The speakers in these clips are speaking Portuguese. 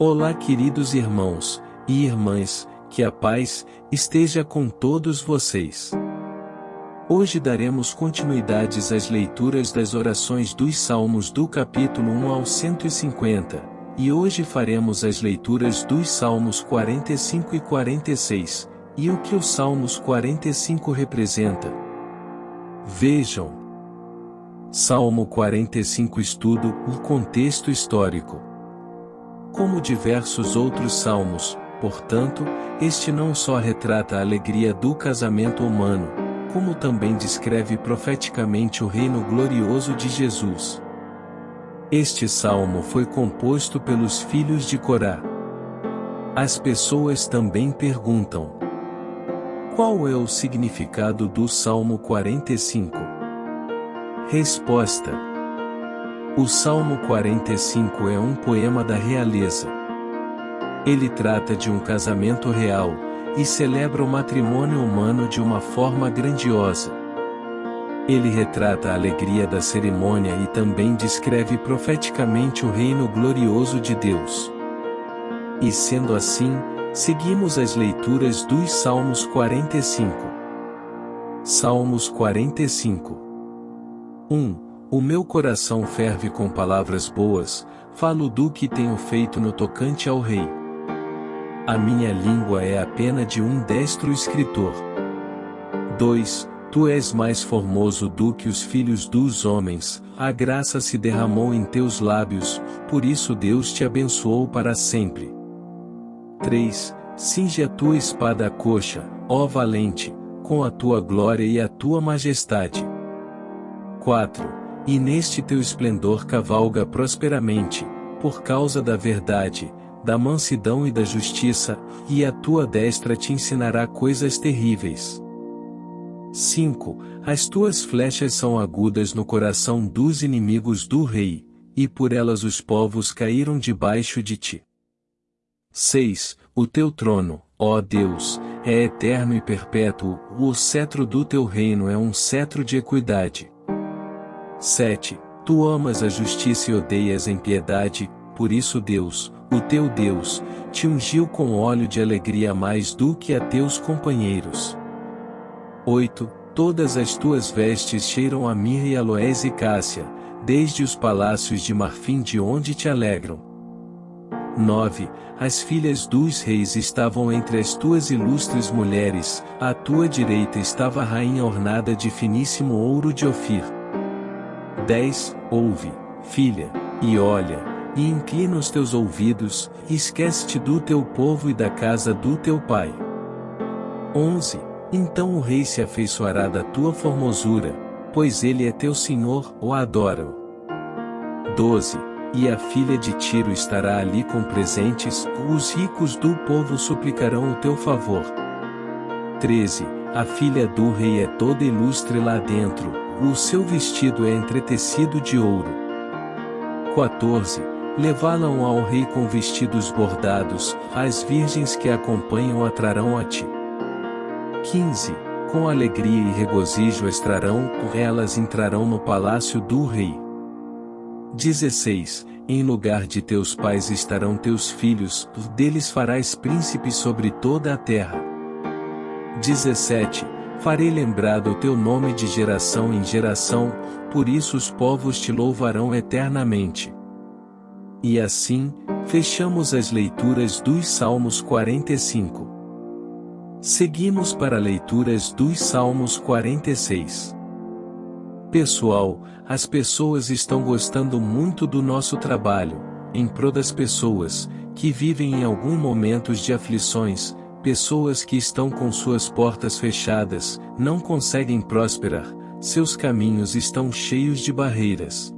Olá, queridos irmãos e irmãs, que a paz esteja com todos vocês. Hoje daremos continuidades às leituras das orações dos Salmos do capítulo 1 ao 150, e hoje faremos as leituras dos Salmos 45 e 46, e o que os Salmos 45 representa. Vejam. Salmo 45 Estudo o contexto histórico. Como diversos outros salmos, portanto, este não só retrata a alegria do casamento humano, como também descreve profeticamente o reino glorioso de Jesus. Este salmo foi composto pelos filhos de Corá. As pessoas também perguntam: Qual é o significado do Salmo 45? Resposta: o Salmo 45 é um poema da realeza. Ele trata de um casamento real, e celebra o matrimônio humano de uma forma grandiosa. Ele retrata a alegria da cerimônia e também descreve profeticamente o reino glorioso de Deus. E sendo assim, seguimos as leituras dos Salmos 45. Salmos 45 1. O meu coração ferve com palavras boas, falo do que tenho feito no tocante ao rei. A minha língua é a pena de um destro escritor. 2. Tu és mais formoso do que os filhos dos homens, a graça se derramou em teus lábios, por isso Deus te abençoou para sempre. 3. Cinge a tua espada à coxa, ó valente, com a tua glória e a tua majestade. 4 e neste teu esplendor cavalga prosperamente, por causa da verdade, da mansidão e da justiça, e a tua destra te ensinará coisas terríveis. 5. As tuas flechas são agudas no coração dos inimigos do rei, e por elas os povos caíram debaixo de ti. 6. O teu trono, ó Deus, é eterno e perpétuo, o cetro do teu reino é um cetro de equidade. 7. Tu amas a justiça e odeias a impiedade, por isso Deus, o teu Deus, te ungiu com óleo de alegria mais do que a teus companheiros. 8. Todas as tuas vestes cheiram a mirra e aloés e cássia, desde os palácios de marfim de onde te alegram. 9. As filhas dos reis estavam entre as tuas ilustres mulheres, à tua direita estava a rainha ornada de finíssimo ouro de Ofir. 10. Ouve, filha, e olha, e inclina os teus ouvidos, e esquece-te do teu povo e da casa do teu pai. 11. Então o rei se afeiçoará da tua formosura, pois ele é teu senhor, o adora. 12. E a filha de Tiro estará ali com presentes, os ricos do povo suplicarão o teu favor. 13. A filha do rei é toda ilustre lá dentro, o seu vestido é entretecido de ouro. 14. Levá-la-ão ao rei com vestidos bordados, as virgens que a acompanham atrarão a ti. 15. Com alegria e regozijo estrarão, elas entrarão no palácio do rei. 16. Em lugar de teus pais estarão teus filhos, deles farás príncipes sobre toda a terra. 17 Farei lembrado o teu nome de geração em geração, por isso os povos te louvarão eternamente. E assim, fechamos as leituras dos Salmos 45. Seguimos para leituras dos Salmos 46. Pessoal, as pessoas estão gostando muito do nosso trabalho, em prol das pessoas, que vivem em algum momentos de aflições, Pessoas que estão com suas portas fechadas, não conseguem prosperar, seus caminhos estão cheios de barreiras.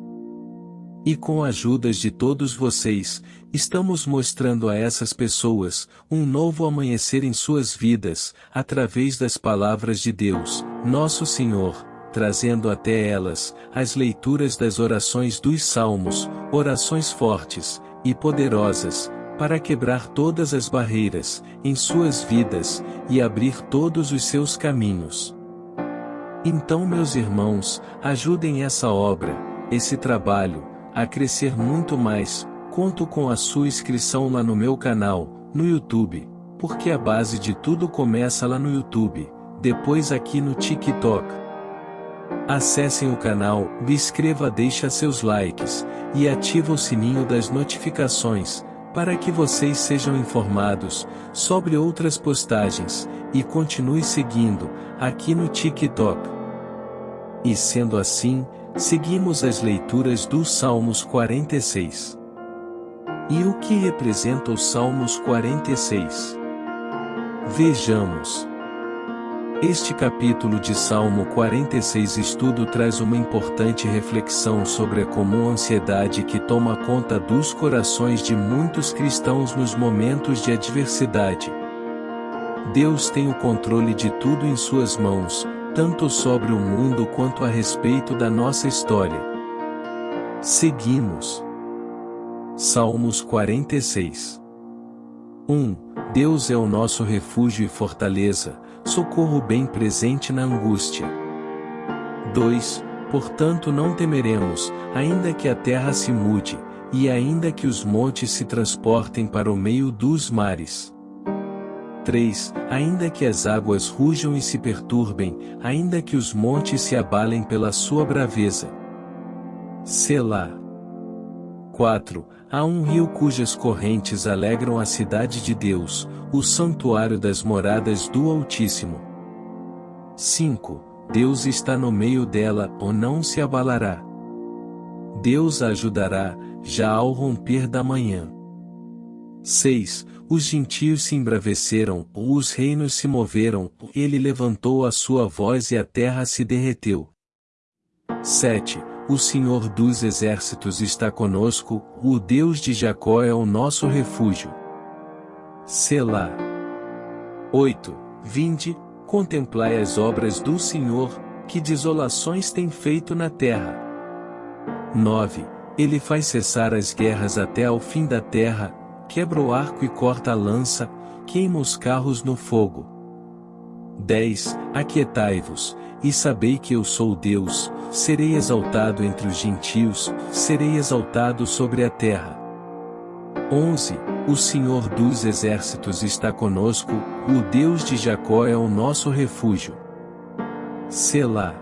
E com a ajuda de todos vocês, estamos mostrando a essas pessoas, um novo amanhecer em suas vidas, através das palavras de Deus, nosso Senhor, trazendo até elas, as leituras das orações dos salmos, orações fortes, e poderosas, para quebrar todas as barreiras, em suas vidas, e abrir todos os seus caminhos. Então, meus irmãos, ajudem essa obra, esse trabalho, a crescer muito mais, Conto com a sua inscrição lá no meu canal, no YouTube, porque a base de tudo começa lá no YouTube, depois aqui no TikTok. Acessem o canal, inscreva deixa seus likes, e ativa o sininho das notificações, para que vocês sejam informados sobre outras postagens, e continue seguindo, aqui no TikTok. E sendo assim, seguimos as leituras dos Salmos 46. E o que representa os Salmos 46? Vejamos. Este capítulo de Salmo 46 estudo traz uma importante reflexão sobre a comum ansiedade que toma conta dos corações de muitos cristãos nos momentos de adversidade. Deus tem o controle de tudo em suas mãos, tanto sobre o mundo quanto a respeito da nossa história. Seguimos. Salmos 46 1. Deus é o nosso refúgio e fortaleza, socorro bem presente na angústia. 2. Portanto não temeremos, ainda que a terra se mude, e ainda que os montes se transportem para o meio dos mares. 3. Ainda que as águas rujam e se perturbem, ainda que os montes se abalem pela sua braveza. Selá. 4. Há um rio cujas correntes alegram a cidade de Deus, o santuário das moradas do Altíssimo. 5. Deus está no meio dela, ou não se abalará. Deus a ajudará, já ao romper da manhã. 6. Os gentios se embraveceram, os reinos se moveram, ele levantou a sua voz e a terra se derreteu. 7. O Senhor dos exércitos está conosco, o Deus de Jacó é o nosso refúgio. Selá. 8. Vinde, contemplai as obras do Senhor, que desolações tem feito na terra. 9. Ele faz cessar as guerras até ao fim da terra, quebra o arco e corta a lança, queima os carros no fogo. 10. Aquietai-vos, e sabei que eu sou Deus, serei exaltado entre os gentios, serei exaltado sobre a terra. 11. O Senhor dos exércitos está conosco, o Deus de Jacó é o nosso refúgio. Selá.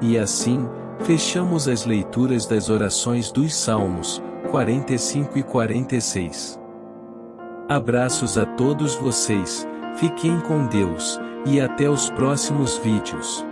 E assim, fechamos as leituras das orações dos Salmos, 45 e 46. Abraços a todos vocês, fiquem com Deus, e até os próximos vídeos.